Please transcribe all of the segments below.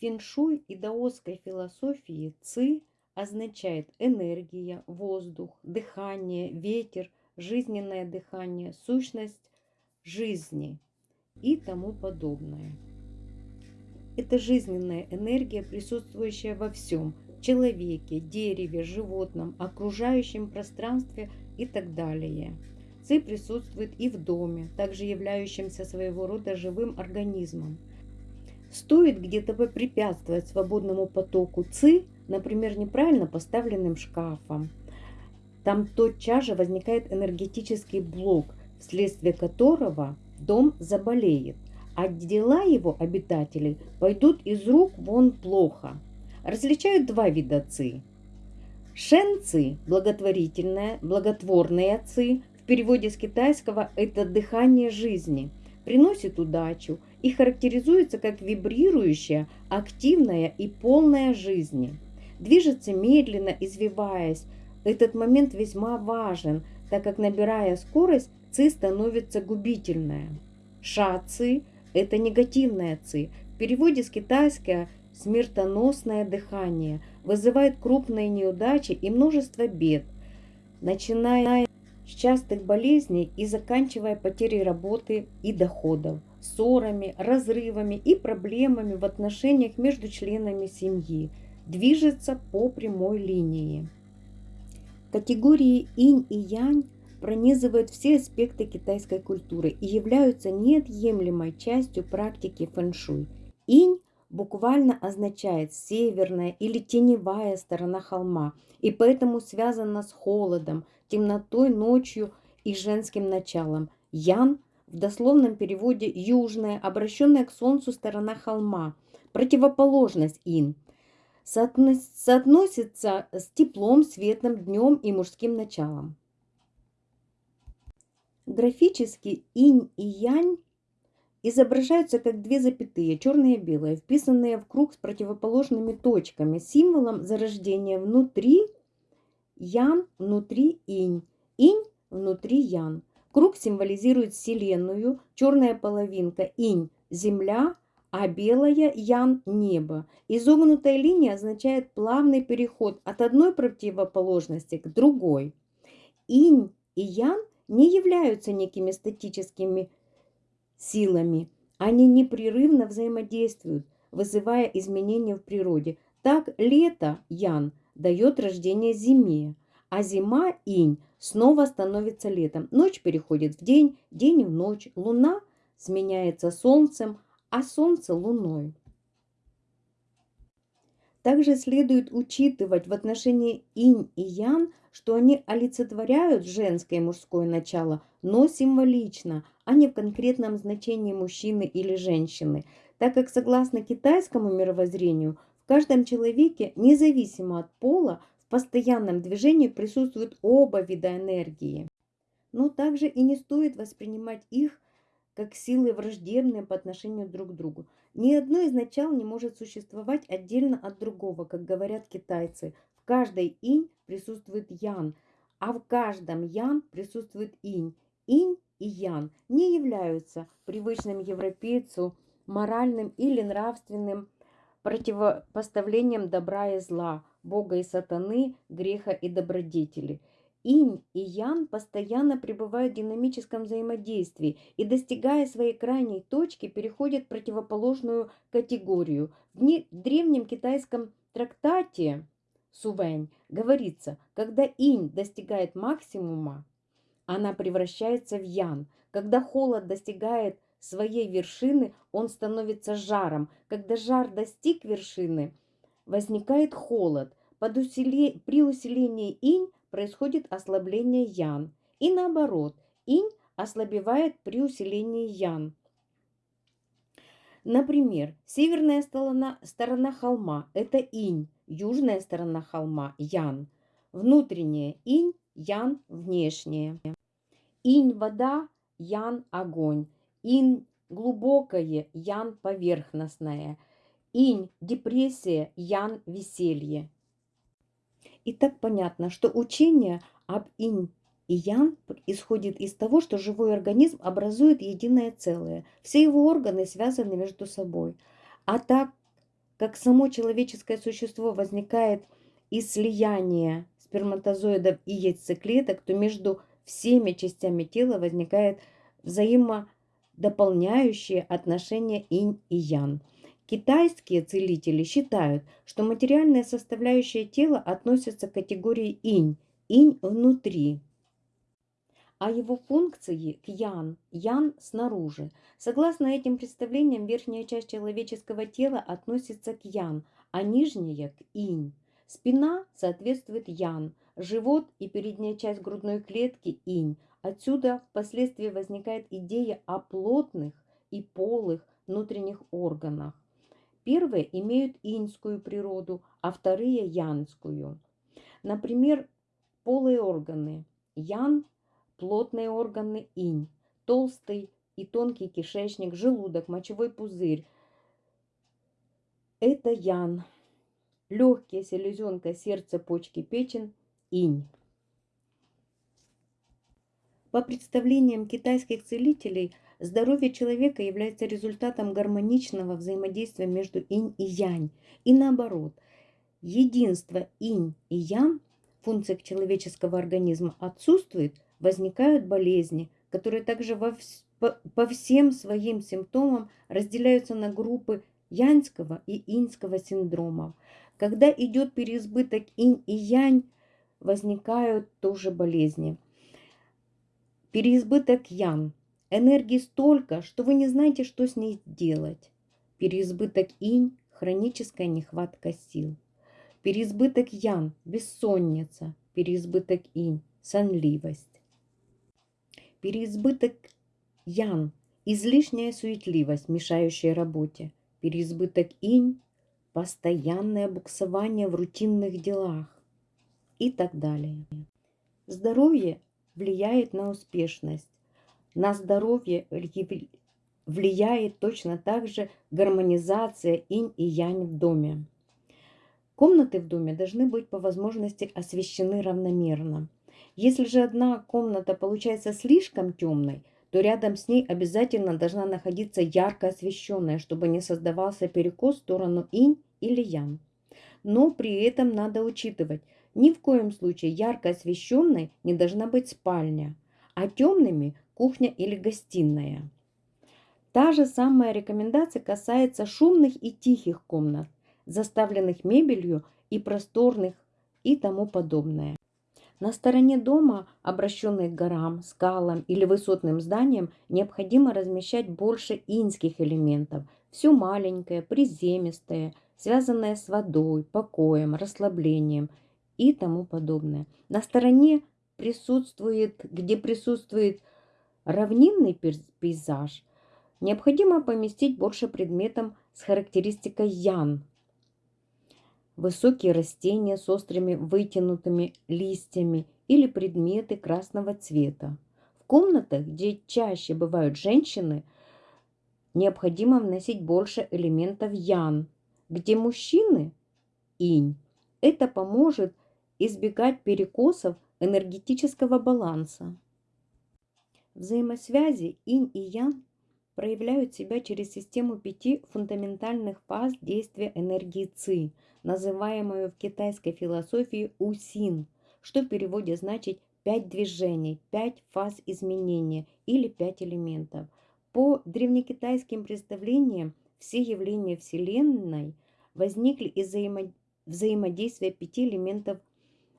Феншуй и даосской философии ци означает энергия, воздух, дыхание, ветер, жизненное дыхание, сущность жизни и тому подобное. Это жизненная энергия, присутствующая во всем – человеке, дереве, животном, окружающем пространстве и так далее. Ци присутствует и в доме, также являющемся своего рода живым организмом. Стоит где-то препятствовать свободному потоку ЦИ, например, неправильно поставленным шкафом, там тотчас же возникает энергетический блок, вследствие которого дом заболеет, а дела его обитателей пойдут из рук вон плохо. Различают два вида ци. Шен ци – благотворительная, благотворная ци, в переводе с китайского это дыхание жизни, приносит удачу и характеризуется как вибрирующая, активная и полная жизни. Движется медленно, извиваясь. Этот момент весьма важен, так как набирая скорость, ци становится губительная. Ша ци – это негативная ци. В переводе с китайского смертоносное дыхание вызывает крупные неудачи и множество бед, начиная с частых болезней и заканчивая потерей работы и доходов, ссорами, разрывами и проблемами в отношениях между членами семьи, движется по прямой линии. Категории инь и янь пронизывают все аспекты китайской культуры и являются неотъемлемой частью практики фэншуй. Инь буквально означает северная или теневая сторона холма, и поэтому связана с холодом, темнотой, ночью и женским началом. Ян в дословном переводе южная, обращенная к солнцу сторона холма, противоположность ин, соотносится с теплом, светлым днем и мужским началом. Графически инь и янь изображаются как две запятые, черные и белые, вписанные в круг с противоположными точками, символом зарождения внутри ян, внутри инь, инь внутри ян. Круг символизирует Вселенную, черная половинка инь – земля, а белая ян – небо. Изогнутая линия означает плавный переход от одной противоположности к другой. Инь и ян не являются некими статическими силами. Они непрерывно взаимодействуют, вызывая изменения в природе. Так лето, Ян, дает рождение зиме, а зима, Инь, снова становится летом. Ночь переходит в день, день в ночь, луна сменяется солнцем, а солнце луной. Также следует учитывать в отношении инь и ян, что они олицетворяют женское и мужское начало, но символично, а не в конкретном значении мужчины или женщины, так как согласно китайскому мировоззрению в каждом человеке, независимо от пола, постоянном движении присутствуют оба вида энергии. Но также и не стоит воспринимать их как силы враждебные по отношению друг к другу. Ни одно из начал не может существовать отдельно от другого, как говорят китайцы. В каждой инь присутствует ян, а в каждом ян присутствует инь. Инь и ян не являются привычным европейцу моральным или нравственным противопоставлением добра и зла, Бога и сатаны, греха и добродетели – Инь и Ян постоянно пребывают в динамическом взаимодействии и, достигая своей крайней точки, переходят в противоположную категорию. В древнем китайском трактате Сувэнь говорится, когда инь достигает максимума, она превращается в ян. Когда холод достигает своей вершины, он становится жаром. Когда жар достиг вершины, возникает холод. Под усиле... При усилении инь происходит ослабление ян. И наоборот, инь ослабевает при усилении ян. Например, северная сторона, сторона холма – это инь, южная сторона холма – ян. Внутренняя инь, ян – внешняя. Инь – вода, ян – огонь. Инь – глубокое, ян – поверхностное. Инь – депрессия, ян – веселье. И так понятно, что учение об инь и ян исходит из того, что живой организм образует единое целое. Все его органы связаны между собой. А так как само человеческое существо возникает из слияния сперматозоидов и яйцеклеток, то между всеми частями тела возникает взаимодополняющие отношения инь и ян. Китайские целители считают, что материальная составляющая тела относится к категории инь, инь внутри, а его функции к ян, ян снаружи. Согласно этим представлениям, верхняя часть человеческого тела относится к ян, а нижняя к инь. Спина соответствует ян, живот и передняя часть грудной клетки инь. Отсюда впоследствии возникает идея о плотных и полых внутренних органах. Первые имеют иньскую природу, а вторые – янскую. Например, полые органы. Ян плотные органы инь, толстый и тонкий кишечник, желудок, мочевой пузырь. Это ян. Легкие, селезенка, сердце, почки, печень, инь. По представлениям китайских целителей, здоровье человека является результатом гармоничного взаимодействия между инь и янь. И наоборот, единство инь и ян, функциях человеческого организма отсутствует, возникают болезни, которые также во, по, по всем своим симптомам разделяются на группы яньского и иньского синдромов. Когда идет переизбыток инь и янь, возникают тоже болезни. Переизбыток ян. Энергии столько, что вы не знаете, что с ней делать. Переизбыток инь – хроническая нехватка сил. Переизбыток ян – бессонница. Переизбыток инь – сонливость переизбыток ян, излишняя суетливость, мешающая работе, переизбыток инь, постоянное буксование в рутинных делах и так далее. Здоровье влияет на успешность. На здоровье влияет точно так же гармонизация инь и янь в доме. Комнаты в доме должны быть по возможности освещены равномерно. Если же одна комната получается слишком темной, то рядом с ней обязательно должна находиться ярко освещенная, чтобы не создавался перекос в сторону инь или ян. Но при этом надо учитывать, ни в коем случае ярко освещенной не должна быть спальня, а темными – кухня или гостиная. Та же самая рекомендация касается шумных и тихих комнат, заставленных мебелью и просторных и тому подобное. На стороне дома, обращенной к горам, скалам или высотным зданиям, необходимо размещать больше инских элементов. Все маленькое, приземистое, связанное с водой, покоем, расслаблением и тому подобное. На стороне присутствует, где присутствует равнинный пейзаж, необходимо поместить больше предметов с характеристикой ян, высокие растения с острыми вытянутыми листьями или предметы красного цвета. В комнатах, где чаще бывают женщины, необходимо вносить больше элементов ян, где мужчины – инь. Это поможет избегать перекосов энергетического баланса. Взаимосвязи инь и ян проявляют себя через систему пяти фундаментальных фаз действия энергии ЦИ, называемую в китайской философии усин, что в переводе значит пять движений, пять фаз изменения или пять элементов. По древнекитайским представлениям все явления Вселенной возникли из взаимодействия пяти элементов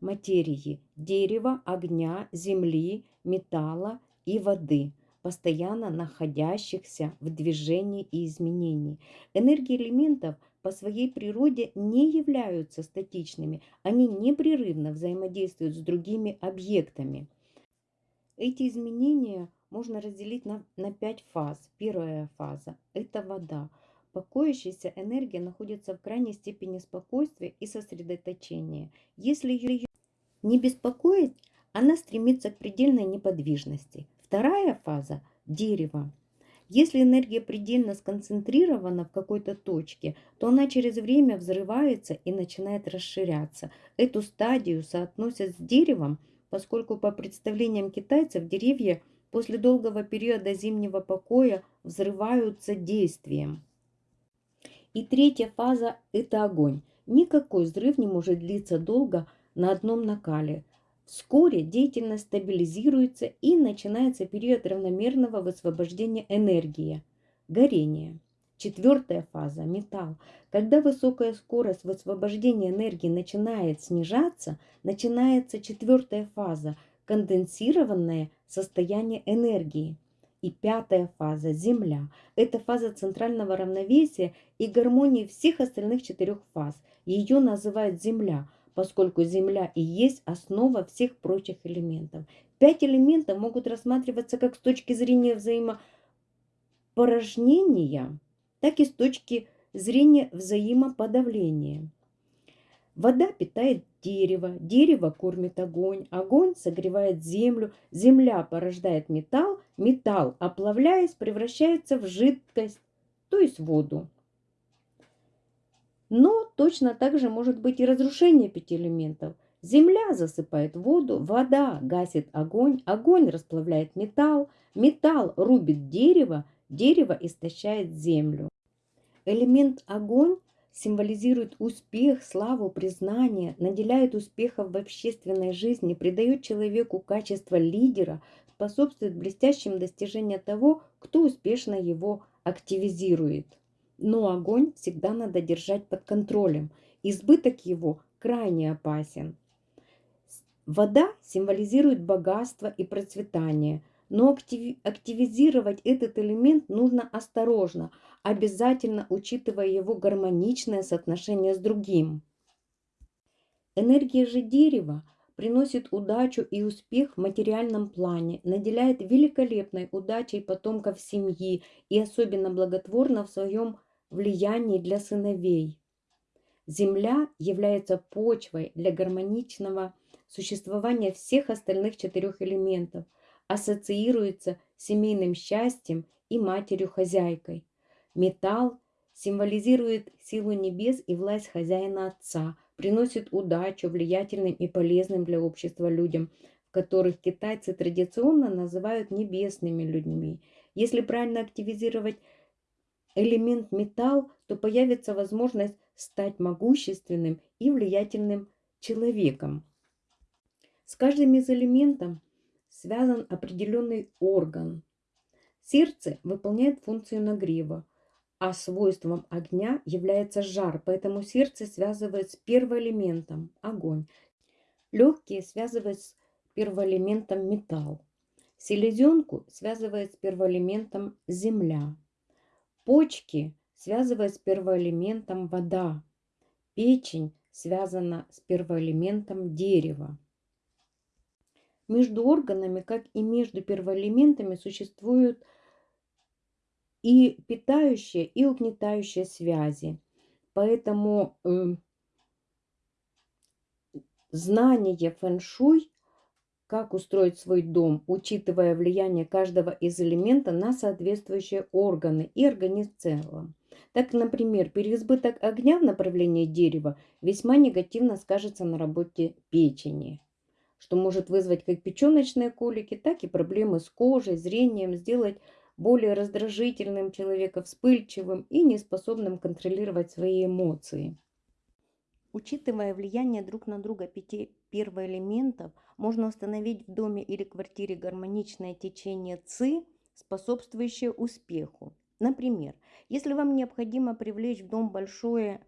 материи – дерева, огня, земли, металла и воды – постоянно находящихся в движении и изменении. Энергии элементов по своей природе не являются статичными, они непрерывно взаимодействуют с другими объектами. Эти изменения можно разделить на, на пять фаз. Первая фаза – это вода. Покоящаяся энергия находится в крайней степени спокойствия и сосредоточения. Если ее не беспокоить, она стремится к предельной неподвижности – Вторая фаза – дерево. Если энергия предельно сконцентрирована в какой-то точке, то она через время взрывается и начинает расширяться. Эту стадию соотносят с деревом, поскольку по представлениям китайцев деревья после долгого периода зимнего покоя взрываются действием. И третья фаза – это огонь. Никакой взрыв не может длиться долго на одном накале. Вскоре деятельность стабилизируется и начинается период равномерного высвобождения энергии – горения. Четвертая фаза – металл. Когда высокая скорость высвобождения энергии начинает снижаться, начинается четвертая фаза – конденсированное состояние энергии. И пятая фаза – Земля. Это фаза центрального равновесия и гармонии всех остальных четырех фаз. Ее называют Земля, поскольку Земля и есть основа всех прочих элементов. Пять элементов могут рассматриваться как с точки зрения взаимопорожнения, так и с точки зрения взаимоподавления. Вода питает дерево, дерево кормит огонь, огонь согревает землю, земля порождает металл, металл, оплавляясь, превращается в жидкость, то есть воду. Но точно так же может быть и разрушение пяти элементов. Земля засыпает воду, вода гасит огонь, огонь расплавляет металл, металл рубит дерево, дерево истощает землю. Элемент огонь символизирует успех, славу, признание, наделяет успехом в общественной жизни, придает человеку качество лидера, способствует блестящим достижениям того, кто успешно его активизирует. Но огонь всегда надо держать под контролем. Избыток его крайне опасен. Вода символизирует богатство и процветание, но активизировать этот элемент нужно осторожно, обязательно учитывая его гармоничное соотношение с другим. Энергия же дерева приносит удачу и успех в материальном плане, наделяет великолепной удачей потомков семьи и особенно благотворно в своем влиянии для сыновей. Земля является почвой для гармоничного существования всех остальных четырех элементов, ассоциируется с семейным счастьем и матерью-хозяйкой. Металл символизирует силу небес и власть хозяина Отца, приносит удачу влиятельным и полезным для общества людям, которых китайцы традиционно называют небесными людьми. Если правильно активизировать элемент металл, то появится возможность стать могущественным и влиятельным человеком. С каждым из элементов связан определенный орган. Сердце выполняет функцию нагрева, а свойством огня является жар, поэтому сердце связывает с первоэлементом – огонь. Легкие связывают с первоэлементом металл. Селезенку связывает с первоэлементом земля. Почки связывают с первоэлементом вода. Печень связана с первоэлементом дерева. Между органами, как и между первоэлементами, существуют и питающие, и угнетающие связи. Поэтому э, знание фэн-шуй, как устроить свой дом, учитывая влияние каждого из элемента на соответствующие органы и организм в целом. Так, например, переизбыток огня в направлении дерева весьма негативно скажется на работе печени, что может вызвать как печеночные колики, так и проблемы с кожей, зрением, сделать более раздражительным человека, вспыльчивым и неспособным контролировать свои эмоции. Учитывая влияние друг на друга пяти первоэлементов, можно установить в доме или квартире гармоничное течение ЦИ, способствующее успеху. Например, если вам необходимо привлечь в дом большое,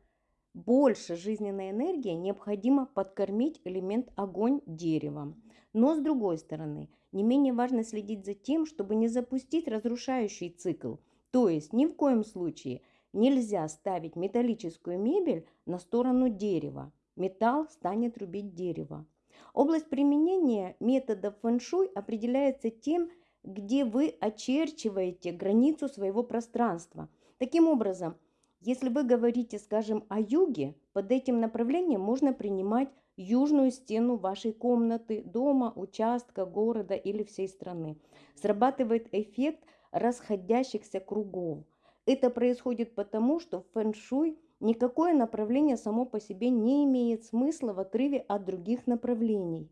больше жизненной энергии, необходимо подкормить элемент огонь деревом. Но с другой стороны, не менее важно следить за тем, чтобы не запустить разрушающий цикл. То есть ни в коем случае нельзя ставить металлическую мебель на сторону дерева. Металл станет рубить дерево. Область применения метода фэн-шуй определяется тем, где вы очерчиваете границу своего пространства. Таким образом, если вы говорите, скажем, о юге, под этим направлением можно принимать южную стену вашей комнаты, дома, участка, города или всей страны. Срабатывает эффект расходящихся кругов. Это происходит потому, что в фэн-шуй никакое направление само по себе не имеет смысла в отрыве от других направлений.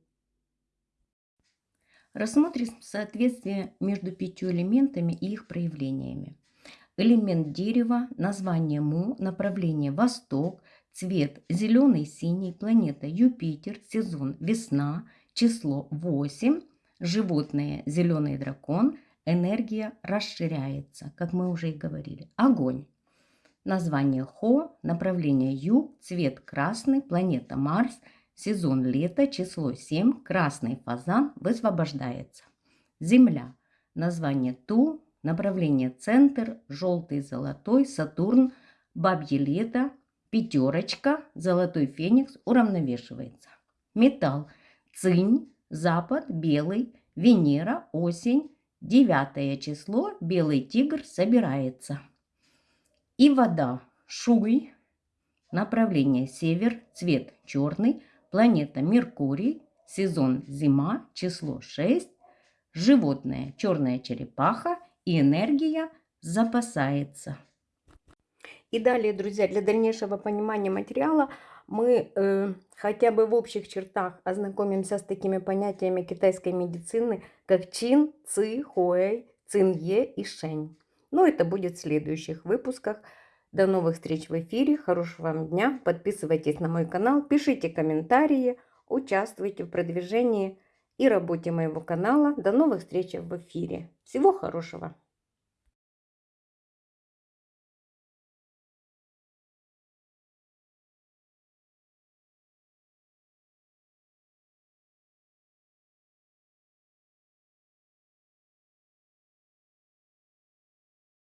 Рассмотрим соответствие между пятью элементами и их проявлениями. элемент дерева, название Му, направление Восток, цвет зеленый-синий, планета Юпитер, сезон весна, число 8, животное зеленый дракон, энергия расширяется, как мы уже и говорили. Огонь. Название Хо, направление Юг, цвет красный, планета Марс, сезон лето, число 7, красный фазан высвобождается. Земля. Название Ту, направление центр, желтый, золотой, Сатурн, бабье лето, пятерочка, золотой феникс уравновешивается. Металл. Цинь, запад, белый, Венера, осень, девятое число, белый тигр собирается. И вода. Шуй, направление север, цвет черный, планета Меркурий, сезон зима, число 6, животное черная черепаха и энергия запасается. И далее, друзья, для дальнейшего понимания материала мы э, хотя бы в общих чертах ознакомимся с такими понятиями китайской медицины, как чин, ци, хуэй, цинье и шень. Но это будет в следующих выпусках. До новых встреч в эфире. Хорошего вам дня. Подписывайтесь на мой канал, пишите комментарии, участвуйте в продвижении и работе моего канала. До новых встреч в эфире. Всего хорошего!